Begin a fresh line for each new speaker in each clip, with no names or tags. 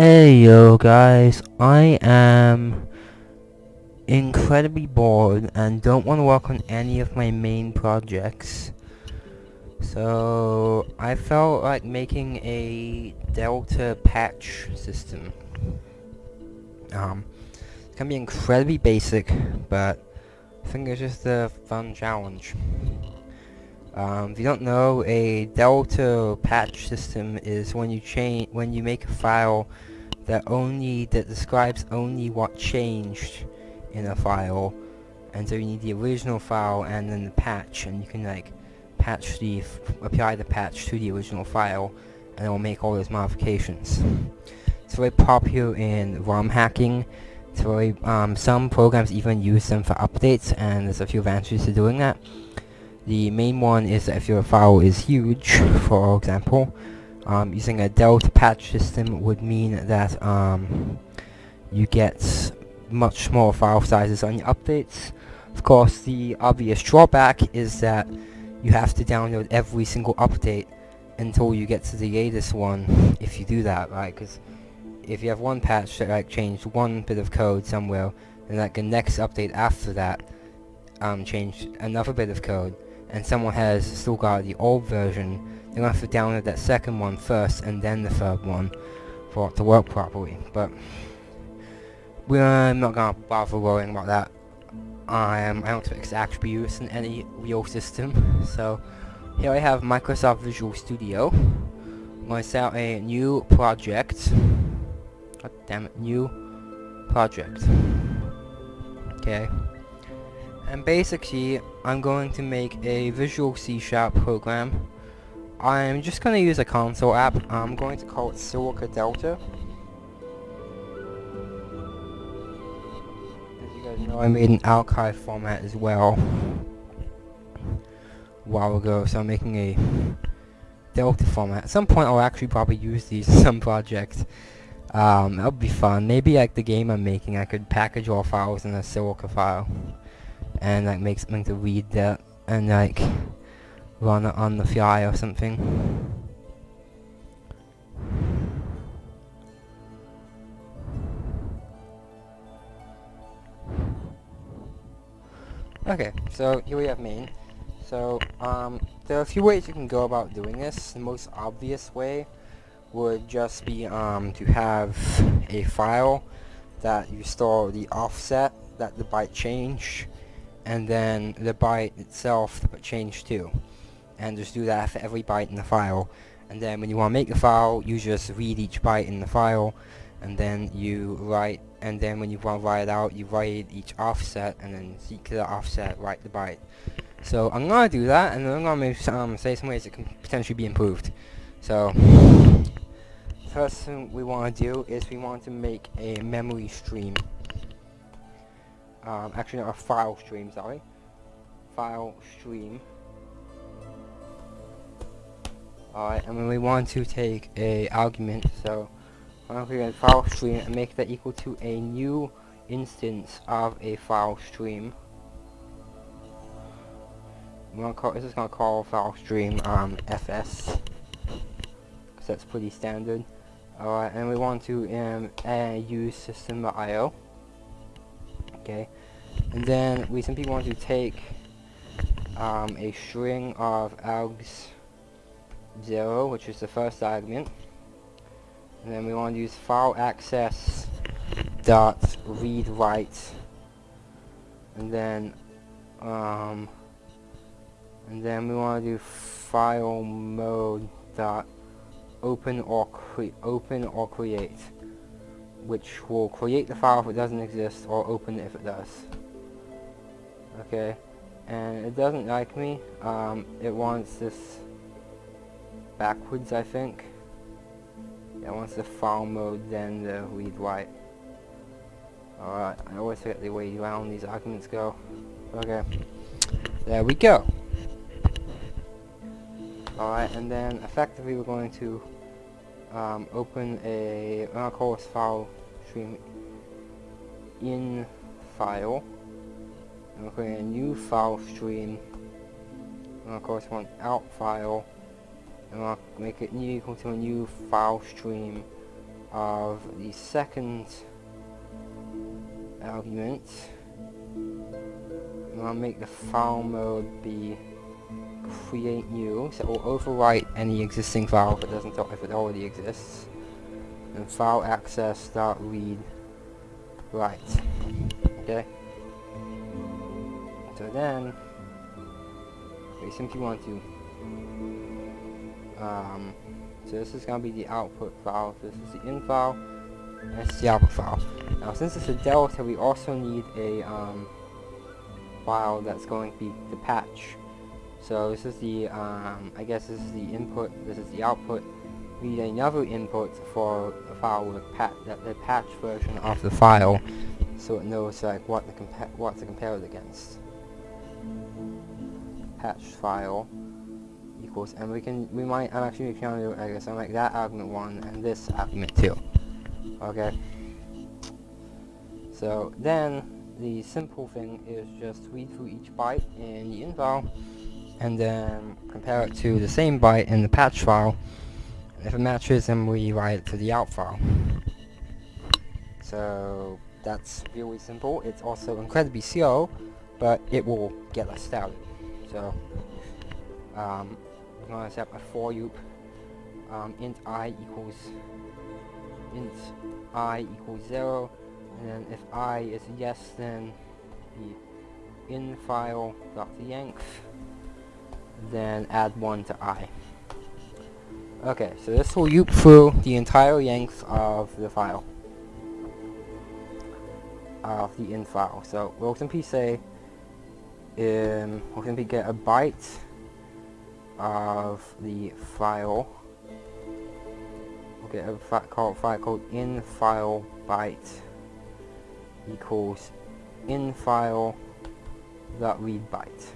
Hey yo guys, I am incredibly bored and don't want to work on any of my main projects. So I felt like making a Delta patch system. Um, it's gonna be incredibly basic, but I think it's just a fun challenge. Um, if you don't know, a Delta patch system is when you change when you make a file that only that describes only what changed in a file, and so you need the original file and then the patch, and you can like patch the apply the patch to the original file, and it will make all those modifications. It's very popular in ROM hacking. It's very um, some programs even use them for updates, and there's a few advantages to doing that. The main one is that if your file is huge, for example, um, using a Delta patch system would mean that um, you get much smaller file sizes on your updates. Of course, the obvious drawback is that you have to download every single update until you get to the latest one if you do that, right? Because if you have one patch that like changed one bit of code somewhere, and like the next update after that um, changed another bit of code, and someone has still got the old version, to have to download that second one first and then the third one for it to work properly. But we're not going to bother worrying about that. Um, I don't expect to actually used in any real system. So here I have Microsoft Visual Studio. I'm going to set out a new project. God damn it, new project. Okay. And basically, I'm going to make a Visual C Sharp program. I'm just going to use a console app. I'm going to call it Silica Delta. As you guys know, I made an archive format as well a while ago, so I'm making a Delta format. At some point, I'll actually probably use these in some projects. Um, that would be fun. Maybe like the game I'm making, I could package all files in a Silica file and like make something to read that and like run on the fly or something. Okay, so here we have main. So, um, there are a few ways you can go about doing this. The most obvious way would just be um, to have a file that you store the offset that the byte changed and then the byte itself change too and just do that for every byte in the file and then when you want to make the file you just read each byte in the file and then you write and then when you want to write it out you write each offset and then seek the offset write the byte so I'm gonna do that and then I'm gonna say some ways it can potentially be improved so first thing we want to do is we want to make a memory stream um, actually not a file stream, sorry. File stream. Alright, and we want to take a argument, so I'm going to file stream and make that equal to a new instance of a file stream. We're gonna call, this is going to call file stream um, fs, because that's pretty standard. Alright, and we want to um, use system.io okay and then we simply want to take um, a string of args 0 which is the first argument and then we want to use file access dot read write and then um, and then we want to do file mode dot open or create open or create which will create the file if it doesn't exist or open it if it does. Okay, and it doesn't like me. Um, it wants this backwards, I think. Yeah, wants the file mode, then the read write. Alright, I always forget the way around these arguments go. Okay, there we go. Alright, and then effectively we're going to um, open a uh, course file stream in file and we'll create a new file stream and of course one out file and I'll make it new equal to a new file stream of the second argument. and I'll make the file mode be create new, so it will overwrite any existing file if it doesn't if it already exists. And file access dot read write. Okay. So then we simply want to um, so this is going to be the output file, this is the in file, is the output file. Now since it's a delta, we also need a um, file that's going to be the patch. So this is the, um, I guess this is the input, this is the output. We need another input for the file with pat the patch version of the file, so it knows like what compare what to compare it against. Patch file equals, and we can, we might, I'm actually trying to, I guess, I'm like that argument 1 and this argument 2. Okay? So, then, the simple thing is just read through each byte in the in file, and then compare it to the same byte in the patch file. If it matches, then we write it to the out file. So, that's really simple. It's also incredibly slow, but it will get us started. So, um, to set a for loop um, int i equals int i equals 0 and then if i is yes then the in file dot length then add 1 to i. Okay so this will loop through the entire length of the file of the in file. So we'll simply say um, we'll simply get a byte of the file. We'll get a file called, file called in file byte equals in file dot read byte.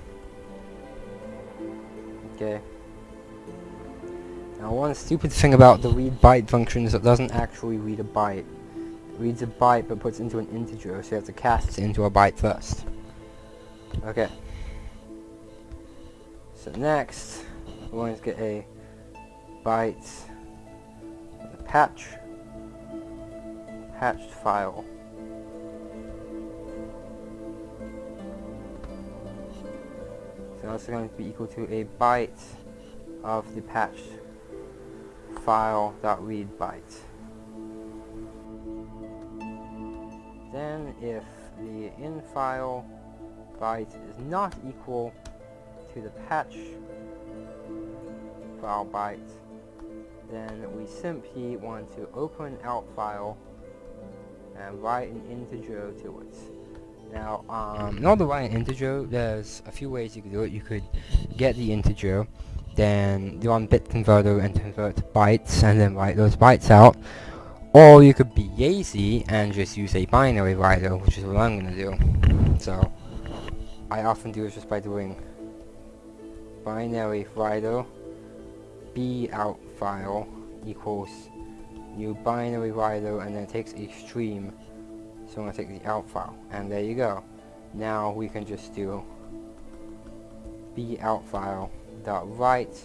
Okay. Now one stupid thing about the read byte function is it doesn't actually read a byte. It reads a byte but puts into an integer, so you have to cast it into a byte first. Okay. So next, going to get a byte a patch patched file. So that's going to be equal to a byte of the patched file dot read byte. Then if the in file byte is not equal to the patch file byte, then we simply want to open out file and write an integer to it. Now, um, in order to write an integer, there's a few ways you could do it. You could get the integer, then do on bit converter and convert to bytes, and then write those bytes out. Or you could be lazy and just use a binary writer, which is what I'm going to do. So, I often do it just by doing binary writer b out file equals new binary writer and then it takes a stream so I'm going to take the out file and there you go. Now we can just do b out file dot write.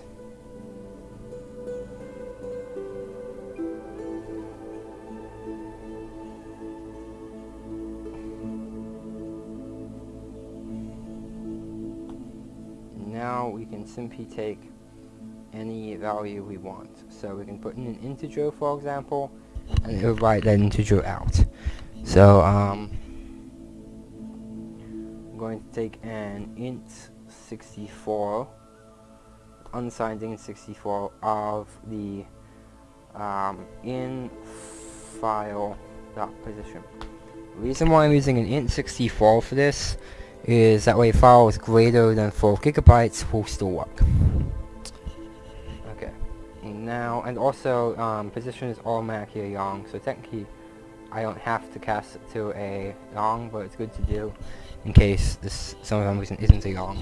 Now we can simply take any value we want. So we can put in an integer, for example, and it will write that integer out. So um, I'm going to take an int 64, unsigned int 64 of the um, in file dot position. The reason why I'm using an int 64 for this is that way files greater than 4 gigabytes will still work now, and also um, position is automatically a long, so technically I don't have to cast it to a long, but it's good to do in case this some of reason isn't a long,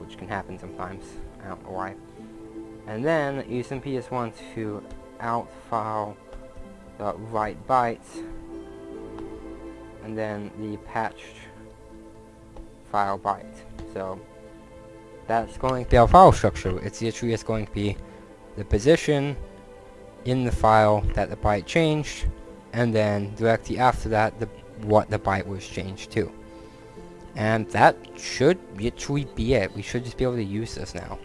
which can happen sometimes. I don't know why. And then you simply just want to out file the write bytes, and then the patched file byte. So that's going to be our file structure. It's literally just going to be the position in the file that the byte changed, and then directly after that, the what the byte was changed to. And that should literally be it. We should just be able to use this now.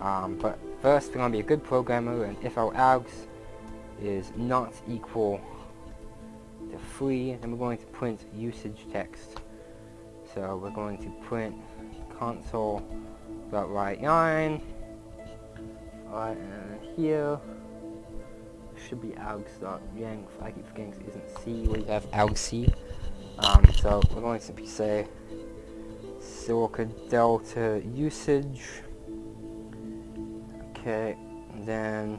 Um, but first, we're going to be a good programmer, and if our args is not equal to 3, then we're going to print usage text. So we're going to print console.write line. Alright, and here should be. I keep forgetting it isn't C, we have argc. Um, so we're going to simply say Silica Delta usage. Okay, then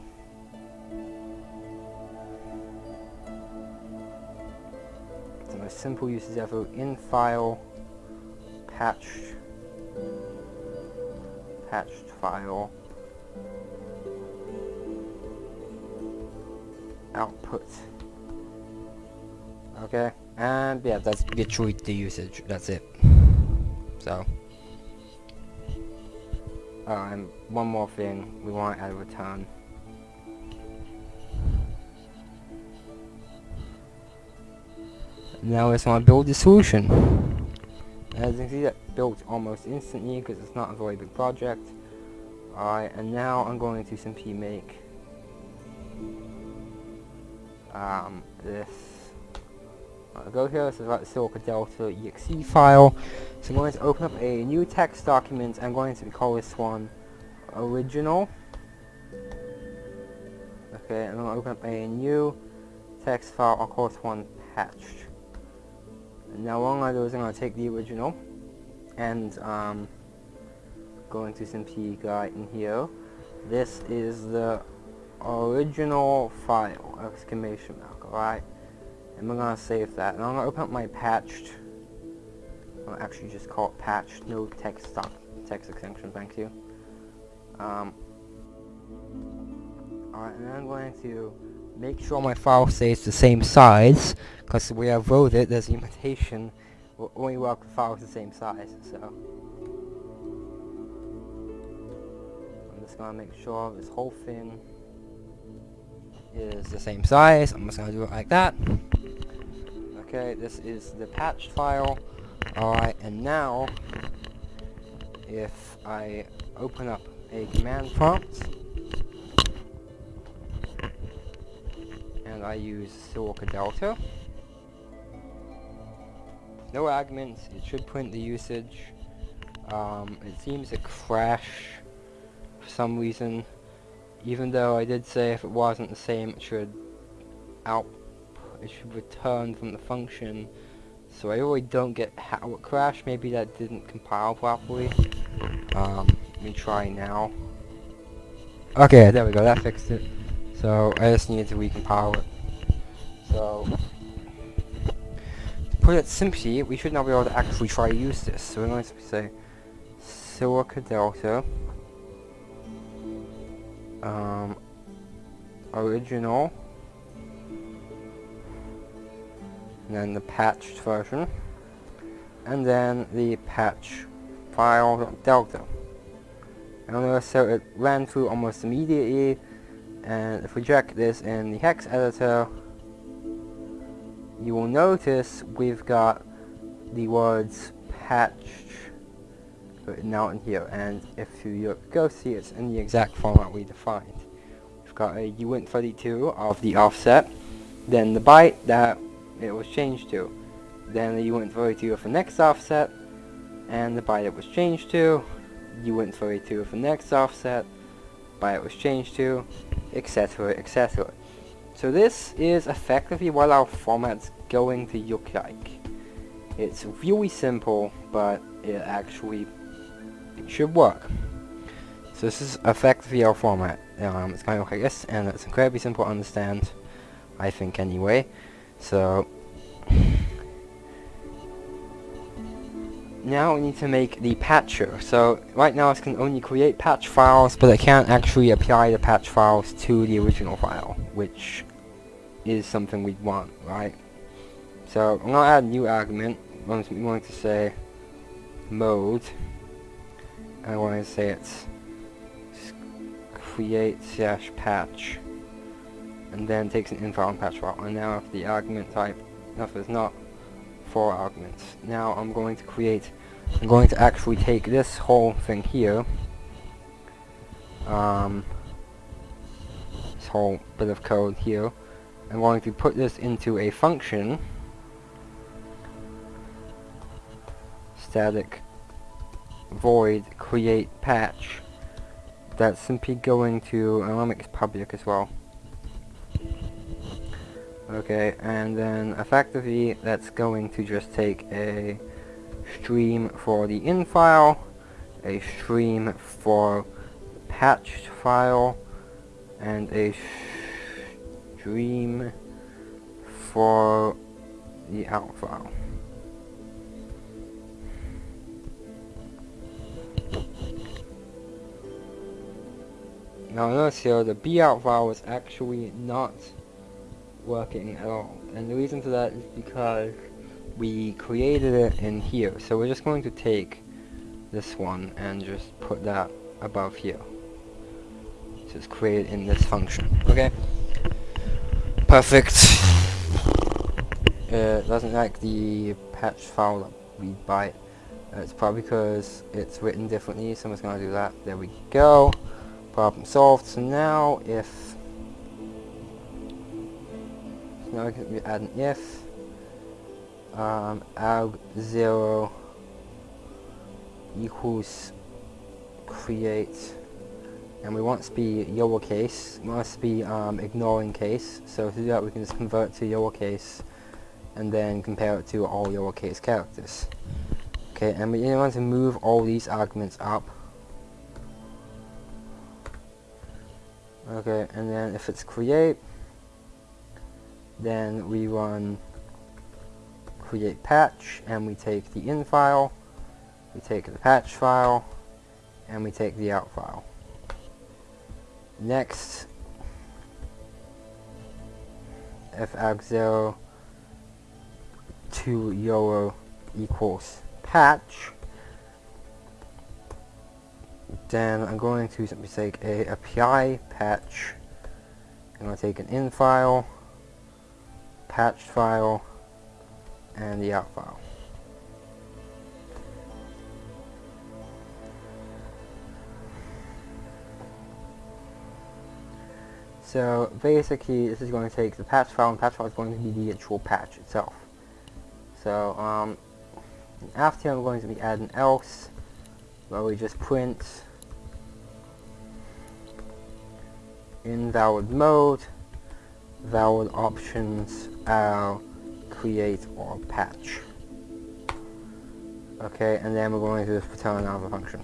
the most simple uses ever in file patched patched file output. Okay? And yeah that's literally the usage. That's it. So. Uh, and one more thing. We want to add a return. Now let's want to build the solution. As you can see that built almost instantly because it's not a very big project. Alright and now I'm going to simply make um, this I'll go here, this is about the Silica Delta exe file. So I'm going to open up a new text document. I'm going to call this one original. Okay, and I'm going to open up a new text file. I'll call this one patched. Now what I'm going to do is I'm going to take the original and um, going to simply write in here. This is the original file, exclamation mark, alright? And we're gonna save that. And I'm gonna open up my patched. I'll actually just call it patched, no text stop text extension, thank you. Um, Alright, and I'm going to make sure my file stays the same size, because the way I wrote it, there's a limitation, will only work with files the same size, so. I'm just gonna make sure this whole thing is the same size. I'm just gonna do it like that. Okay, this is the patched file. Alright, and now, if I open up a command prompt, and I use Silica Delta, no arguments, it should print the usage. Um, it seems to crash for some reason, even though I did say if it wasn't the same it should out it should return from the function. So I really don't get how it crashed. Maybe that didn't compile properly. Um, let me try now. Okay, there we go. That fixed it. So I just needed to recompile it. So to put it simply, we should now be able to actually try to use this. So we're going to say Silica Delta um, original. And then the patched version, and then the patch file delta. And so it ran through almost immediately, and if we check this in the hex editor, you will notice we've got the words patched written out in here, and if you go see it's in the exact format we defined. We've got a uint32 of the offset, then the byte that it was changed to. Then went for to for next offset, and the byte it was changed to, you went for to for next offset, byte it was changed to, etc, etc. So this is effectively what our format's going to look like. It's really simple, but it actually should work. So this is effectively our format. Um, it's going to look like this, and it's incredibly simple to understand, I think anyway. So now we need to make the patcher. So right now I can only create patch files, but I can't actually apply the patch files to the original file, which is something we'd want, right? So I'm gonna add a new argument. I'm going to say mode. I want to say it's create slash patch and then takes an infile and patch file. And now if the argument type, it's not four arguments, now I'm going to create, I'm going to actually take this whole thing here, um, this whole bit of code here, I'm going to put this into a function, static void create patch, that's simply going to, oh, to make this public as well. Okay, and then effectively that's going to just take a stream for the in file, a stream for patched file, and a stream for the out file. Now notice here the B out file is actually not working at all. And the reason for that is because we created it in here. So we're just going to take this one and just put that above here. So it's created in this function. Okay? Perfect. It doesn't like the patch file that we. Uh, it's probably because it's written differently. Someone's going to do that. There we go. Problem solved. So now if now we add an if um, arg 0 equals create and we want to be lowercase, we want to be um, ignoring case, so to do that we can just convert to lowercase and then compare it to all lowercase characters. Okay, and we want to move all these arguments up. Okay, and then if it's create, then we run create patch and we take the in file, we take the patch file, and we take the out file. Next, if arg0 to euro equals patch, then I'm going to simply take a API patch. I'm going to take an in file, patched file and the out file. So basically this is going to take the patch file and patch file is going to be the actual patch itself. So um, after I'm going to be adding else where we just print invalid mode valid options are create or patch. Okay, and then we're going to return another function.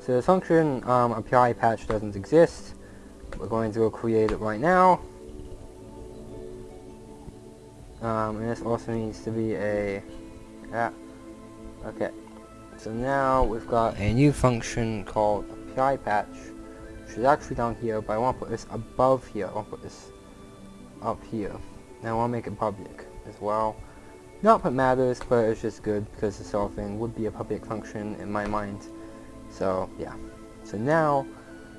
So the function um, API patch doesn't exist. We're going to go create it right now. Um, and this also needs to be a yeah. Okay. So now we've got a new function called API patch, which is actually down here, but I want to put this above here. I want to put this up here. Now I want to make it public as well. Not what matters, but it's just good because the solving would be a public function in my mind. So yeah. So now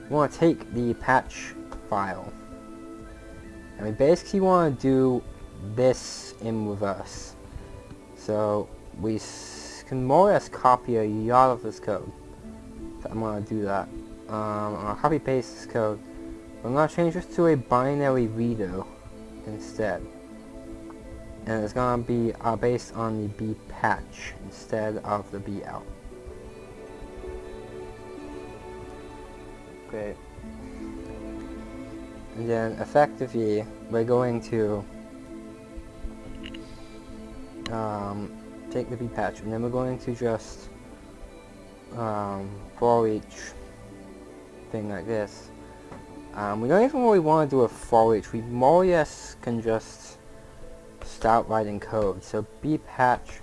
we want to take the patch file and we basically want to do this in reverse. So we can more or less copy a lot of this code. So I'm going to do that. Um, to copy paste this code. I'm going to change this to a binary reader instead. And it's going to be uh, based on the B patch instead of the B out. Great. And then effectively, we're going to um, take the B patch, and then we're going to just um, for each thing like this, um, we don't even really want to do a for each. We more or less can just start writing code. So b patch,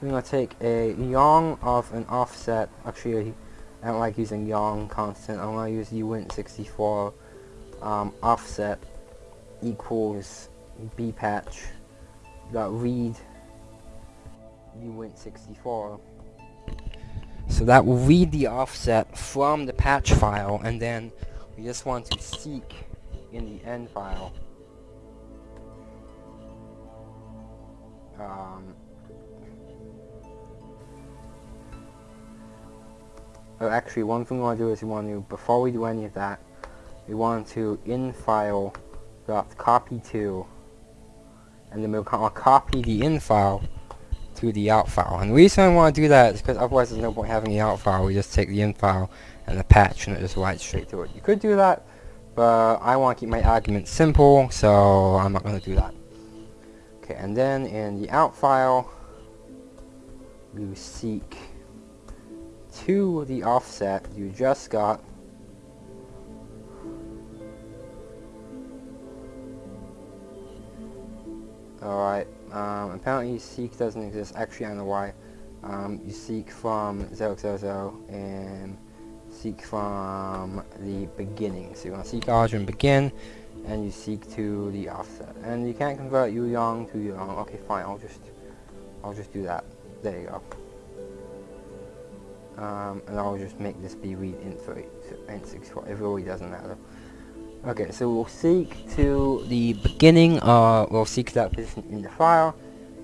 we're going to take a ulong of an offset. Actually, I don't like using ulong constant. I'm going to use uint64 um, offset equals b patch dot read uint64 so that will read the offset from the patch file and then we just want to seek in the end file, um, oh, actually one thing we want to do is we want to, before we do any of that, we want to in file dot copy to, and then we'll copy the in file to the out file. And the reason I want to do that is because otherwise there's no point having the out file. We just take the in file and the patch and it just writes straight to it. You could do that, but I want to keep my argument simple, so I'm not going to do that. Okay, and then in the out file, you seek to the offset you just got Alright, um, apparently seek doesn't exist. Actually, I don't know why. Um, you seek from 000 and seek from the beginning. So you want to seek origin begin, and you seek to the offset. And you can't convert you young to young. Okay, fine. I'll just, I'll just do that. There you go. Um, and I'll just make this be read int 3, int 64. It really doesn't matter. Okay, so we'll seek to the beginning, uh, we'll seek that position in the file,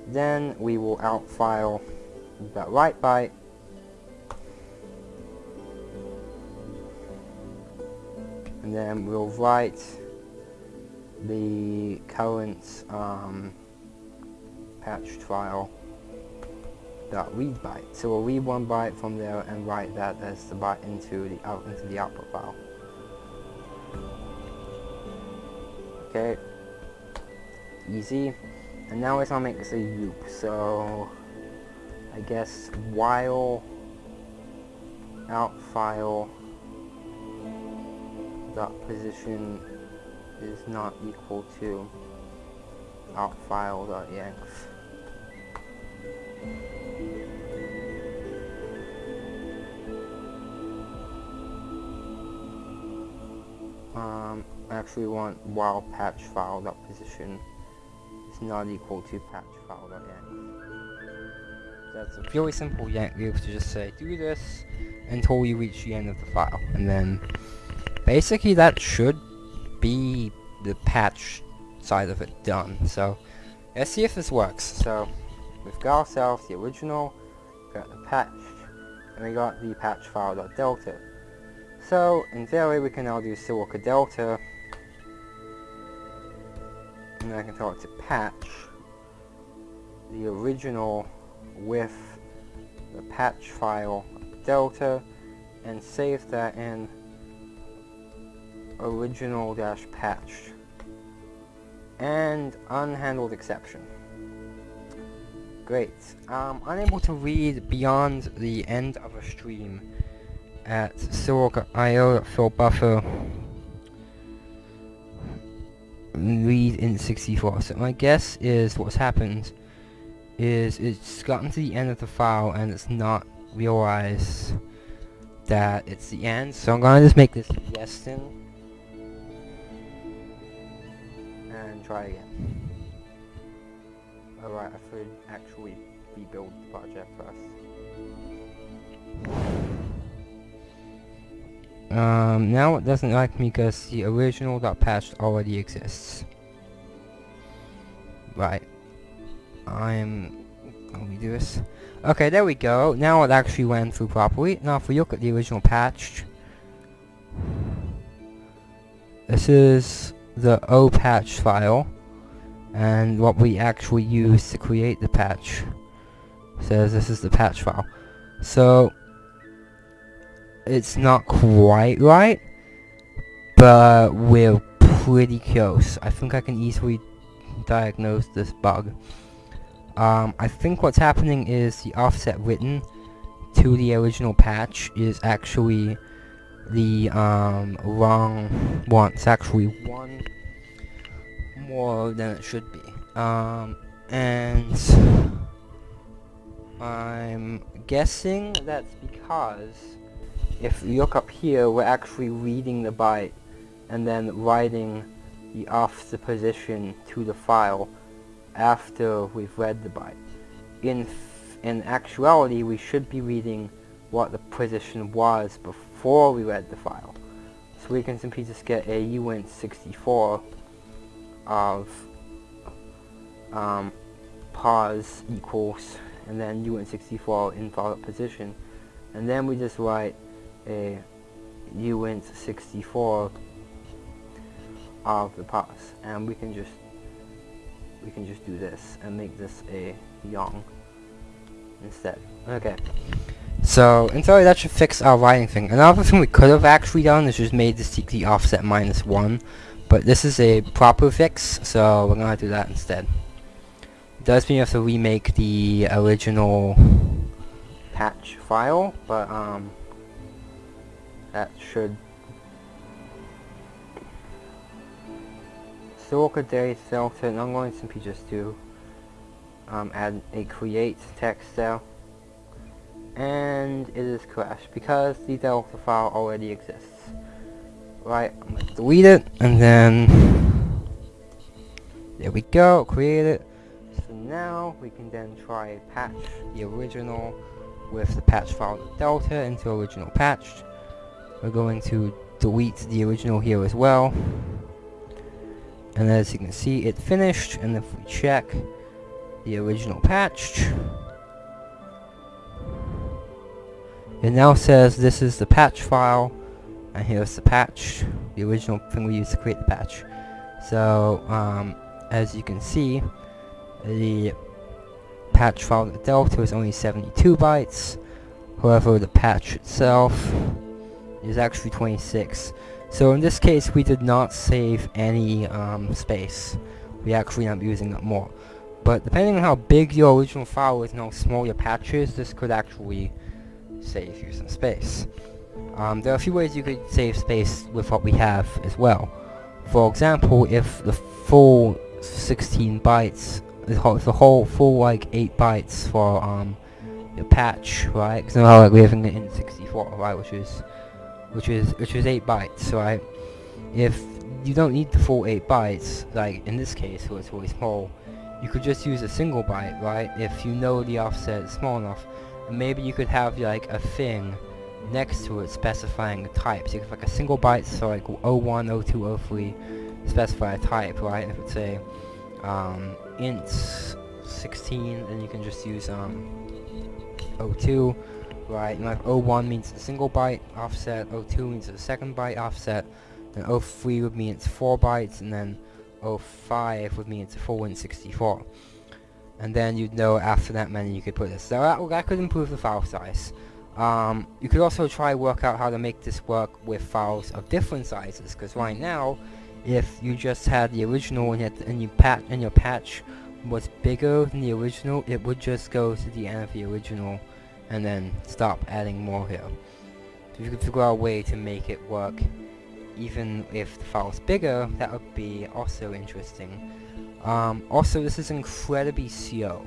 then we will out file that write byte, and then we'll write the current um, patched file dot read byte. So we'll read one byte from there and write that as the byte into the out into the output file. Okay. Easy. And now it's gonna make this a loop, so I guess while out file dot position is not equal to out file dot yanks. Um, I actually want while patch file dot position is not equal to patch file dot yank. That's a really simple yank loop to just say do this until you reach the end of the file, and then basically that should be the patch side of it done. So let's see if this works. So we've got ourselves the original, got the patch, and we got the patch file dot delta. So, in theory, we can now do silica delta, and I can tell it to patch the original with the patch file delta, and save that in original dash patch and unhandled exception. Great. Um, unable to read beyond the end of a stream at Silica.io fill buffer read in 64. So my guess is what's happened is it's gotten to the end of the file and it's not realized that it's the end. So I'm gonna just make this yes and try again. Alright, I should actually rebuild the project first. Um, now it doesn't like me because the original patch already exists. Right. I'm... Let me do this. Okay, there we go. Now it actually went through properly. Now if we look at the original patch... This is the O patch file. And what we actually use to create the patch. Says this is the patch file. So, it's not quite right, but we're pretty close. I think I can easily diagnose this bug. Um, I think what's happening is the offset written to the original patch is actually the um, wrong one. It's actually one more than it should be. Um, and I'm guessing that's because if you look up here, we're actually reading the byte and then writing the offset position to the file after we've read the byte. In, in actuality, we should be reading what the position was before we read the file. So we can simply just get a uint64 of um, pause equals and then uint64 in follow position and then we just write a uint64 of the pause and we can just we can just do this and make this a young instead okay so, in theory, that should fix our writing thing. Another thing we could have actually done is just made the CT offset minus 1. But this is a proper fix, so we're to do that instead. Does mean you have to remake the original patch file, but um, that should... Soroka Day filter, I'm going to simply just do um, add a create text cell and it is crashed because the Delta file already exists. Right, I'm gonna delete it and then there we go, create it. So now we can then try patch the original with the patch file delta into original patched. We're going to delete the original here as well. And as you can see, it finished, and if we check the original patched, It now says this is the patch file, and here's the patch, the original thing we used to create the patch. So, um, as you can see, the patch file the delta is only 72 bytes, however the patch itself is actually 26. So in this case we did not save any um, space, we actually end up using it more. But depending on how big your original file is and how small your patch is, this could actually save you some space. Um, there are a few ways you could save space with what we have as well. For example, if the full 16 bytes, the whole, the whole full like 8 bytes for um, your patch, right? Because now like we're having it in 64, right? Which is, which is, which is 8 bytes, right? If you don't need the full 8 bytes, like in this case where it's really small, you could just use a single byte, right? If you know the offset is small enough maybe you could have like a thing next to it specifying the type. So you could like a single byte, so like 01, 02, 03, specify a type, right? if it's a um, int 16, then you can just use um, 02, right? And like 01 means a single byte offset, 02 means a second byte offset, then 03 would mean it's 4 bytes, and then 05 would mean it's a full int 64 and then you'd know after that many you could put this. So that, that could improve the file size. Um, you could also try work out how to make this work with files of different sizes, because right now, if you just had the original and, yet, and you and your patch was bigger than the original, it would just go to the end of the original and then stop adding more here. So if you could figure out a way to make it work even if the file is bigger, that would be also interesting. Um, also, this is incredibly slow.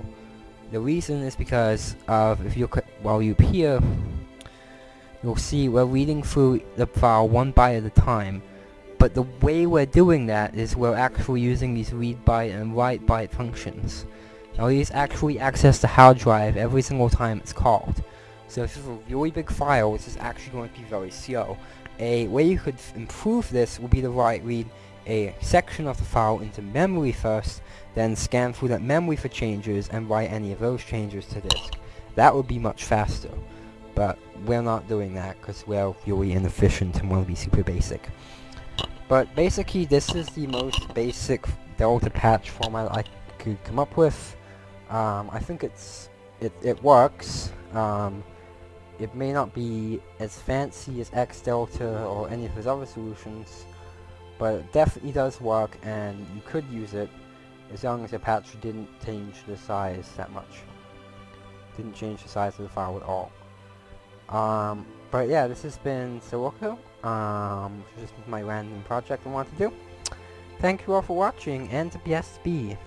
The reason is because of, if you while you here, you'll see we're reading through the file one byte at a time, but the way we're doing that is we're actually using these read byte and write byte functions. Now these actually access the hard drive every single time it's called. So if this is a really big file, this is actually going to be very slow. A way you could improve this would be to write read a section of the file into memory first, then scan through that memory for changes and write any of those changes to disk. That would be much faster, but we're not doing that because we're really inefficient and want to be super basic. But basically this is the most basic Delta patch format I could come up with. Um, I think it's it, it works. Um, it may not be as fancy as X-Delta or any of his other solutions, but it definitely does work and you could use it as long as your patch didn't change the size that much. Didn't change the size of the file at all. Um, but yeah, this has been Sirocco. Um, just my random project I want to do. Thank you all for watching, and BSB.